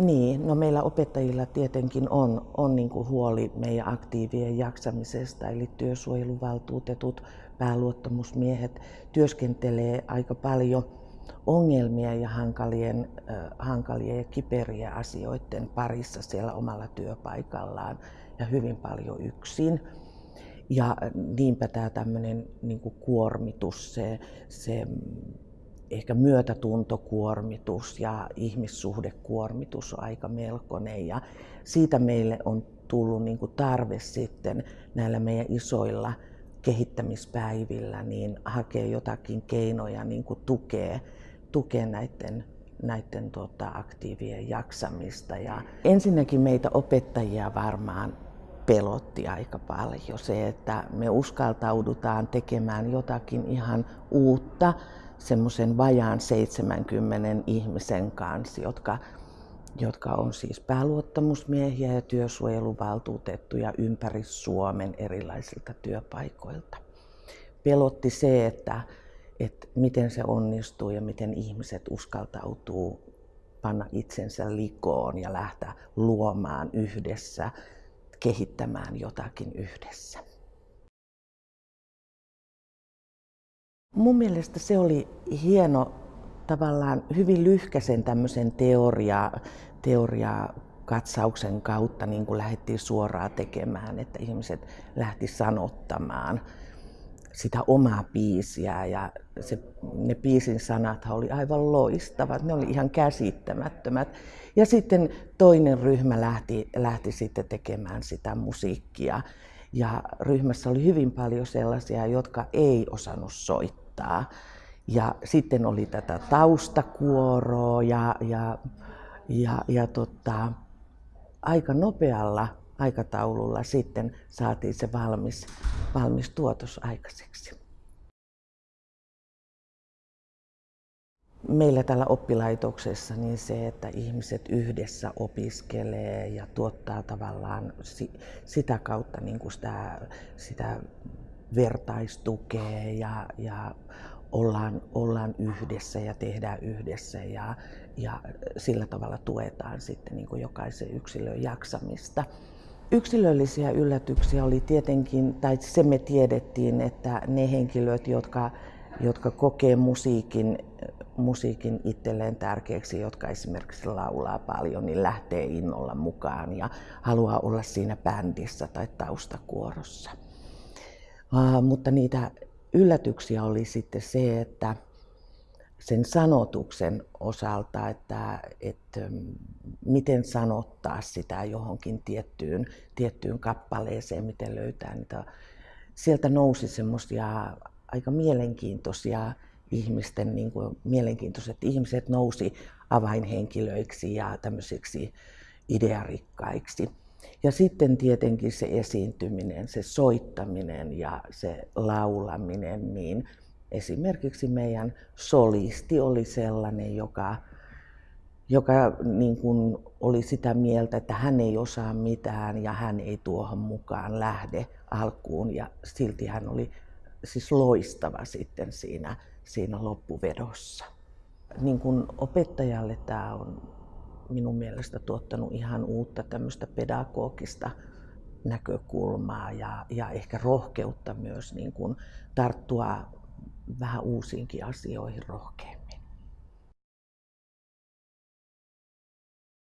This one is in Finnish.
Niin, no meillä opettajilla tietenkin on, on niin kuin huoli meidän aktiivien jaksamisesta, eli työsuojeluvaltuutetut, pääluottamusmiehet työskentelee aika paljon ongelmia ja hankalien, äh, hankalien ja kiperiä asioiden parissa siellä omalla työpaikallaan ja hyvin paljon yksin. Ja niinpä tämä tämmöinen niin kuormitus, se, se ehkä myötätuntokuormitus ja ihmissuhdekuormitus aika melkoinen ja siitä meille on tullut niin kuin tarve sitten näillä meidän isoilla kehittämispäivillä niin hakea jotakin keinoja niin kuin tukea, tukea näiden, näiden tota, aktiivien jaksamista. Ja ensinnäkin meitä opettajia varmaan pelotti aika paljon se, että me uskaltaudutaan tekemään jotakin ihan uutta semmoisen vajaan 70 ihmisen kanssa, jotka, jotka on siis pääluottamusmiehiä ja työsuojeluvaltuutettuja ympäri Suomen erilaisilta työpaikoilta. Pelotti se, että, että miten se onnistuu ja miten ihmiset uskaltautuu panna itsensä likoon ja lähteä luomaan yhdessä, kehittämään jotakin yhdessä. Mun mielestä se oli hieno tavallaan hyvin lyhkäisen tämmöisen teoria, teoria katsauksen kautta niin kuin lähdettiin suoraan tekemään, että ihmiset lähti sanottamaan sitä omaa biisiä ja se, ne biisin sanat oli aivan loistavat, ne oli ihan käsittämättömät. Ja sitten toinen ryhmä lähti, lähti sitten tekemään sitä musiikkia ja ryhmässä oli hyvin paljon sellaisia, jotka ei osannut soittaa. Ja sitten oli tätä taustakuoroa ja, ja, ja, ja tota, aika nopealla aikataululla sitten saatiin se valmis, valmis tuotos aikaiseksi. meillä täällä oppilaitoksessa niin se, että ihmiset yhdessä opiskelee ja tuottaa tavallaan sitä kautta niin kuin sitä, sitä vertaistukea ja, ja ollaan, ollaan yhdessä ja tehdään yhdessä ja, ja sillä tavalla tuetaan sitten niin kuin jokaisen yksilön jaksamista. Yksilöllisiä yllätyksiä oli tietenkin, tai se me tiedettiin, että ne henkilöt, jotka, jotka kokee musiikin musiikin itselleen tärkeäksi, jotka esimerkiksi laulaa paljon, niin lähtee innolla mukaan ja haluaa olla siinä bändissä tai taustakuorossa. Uh, mutta niitä yllätyksiä oli sitten se, että sen sanotuksen osalta, että, että miten sanottaa sitä johonkin tiettyyn, tiettyyn kappaleeseen, miten löytää niitä. Sieltä nousi semmoisia aika mielenkiintoisia ihmisten, niin kuin mielenkiintoiset ihmiset nousi avainhenkilöiksi ja tämmöisiksi idearikkaiksi. Ja sitten tietenkin se esiintyminen, se soittaminen ja se laulaminen, niin esimerkiksi meidän solisti oli sellainen, joka, joka niin kuin oli sitä mieltä, että hän ei osaa mitään ja hän ei tuohon mukaan lähde alkuun. Ja silti hän oli siis loistava sitten siinä siinä loppuvedossa. Niin kuin opettajalle tämä on minun mielestä tuottanut ihan uutta tämmöistä pedagogista näkökulmaa ja, ja ehkä rohkeutta myös niin kuin tarttua vähän uusiinkin asioihin rohkeammin.